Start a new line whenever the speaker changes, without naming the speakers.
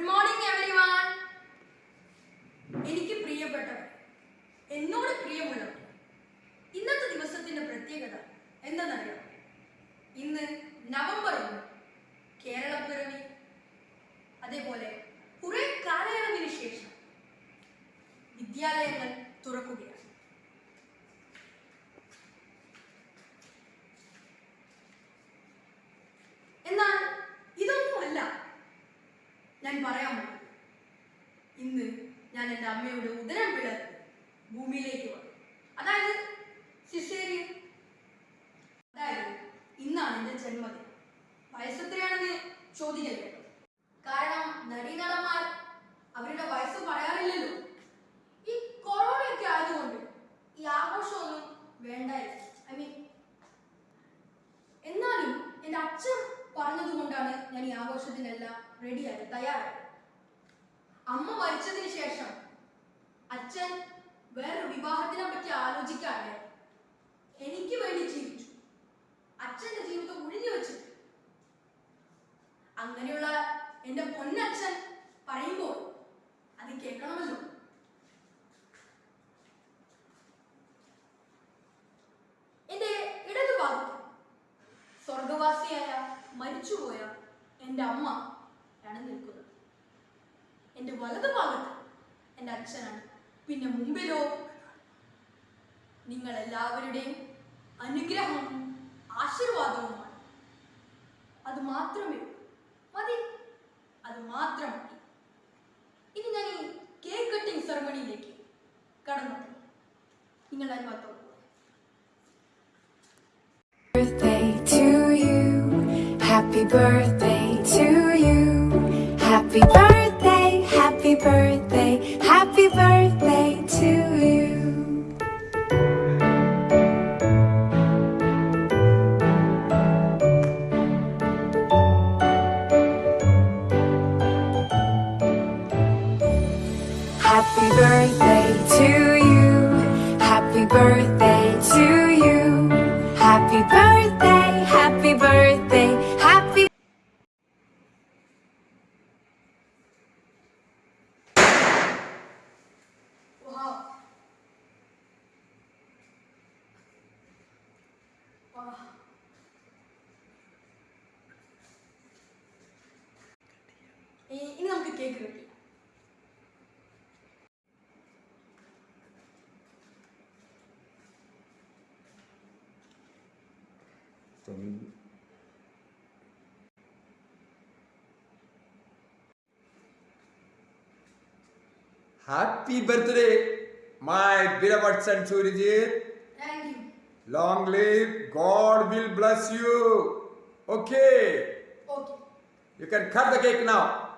Good morning. ഞാൻ പറയാൻ പോകുന്നത് ഇന്ന് ഞാൻ എന്റെ അമ്മയുടെ ഉദരം പിളർന്ന് ഭൂമിയിലേക്ക് വന്നു. അതായത് ശിശേരി അതായത് ഇന്നാണ് എന്റെ ജന്മദിനം. വയസ്സെത്രയാണെന്ന് ചോദിക്കരുത്. കാരണം നടീനടന്മാർ അവരുടെ വയസ്സ് പറയാറില്ലല്ലോ. ഈ കൊറോണയൊക്കെ ആയതുകൊണ്ട് ഈ ആഘോഷമൊന്നും വേണ്ടായിരുന്നു. ഐ മീൻ എന്നാലും എന്റെ അച്ഛൻ പറഞ്ഞതുകൊണ്ടാണ് ഞാൻ ഈ ആഘോഷത്തിനെല്ലാം റെഡിയായി തയ്യാറായത്. അമ്മ മരിച്ചതിന് ശേഷം അച്ഛൻ വേറൊരു വിവാഹത്തിനെ പറ്റി ആലോചിക്കാണ്ട് മരിച്ചുപോയ എന്റെ അമ്മ ആണ് നിൽക്കുന്നത്. എന്റെ വലതുഭാഗത്ത് എന്റെ അച്ഛനാണ്. പിന്നെ മുമ്പിലോ നിങ്ങൾ എല്ലാവരുടെയും അനുഗ്രഹവും ആശീർവാദവുമാണ്. അത് മാത്രമേ
Happy birthday to you. Happy birthday, happy birthday, happy birthday to you. Happy birthday to you. Happy birthday to you. Happy birthday, கேட்குறது Happy
birthday, my beloved son Surajit.
Thank you.
Long live, God will bless you. Okay.
Okay.
You can cut the cake now.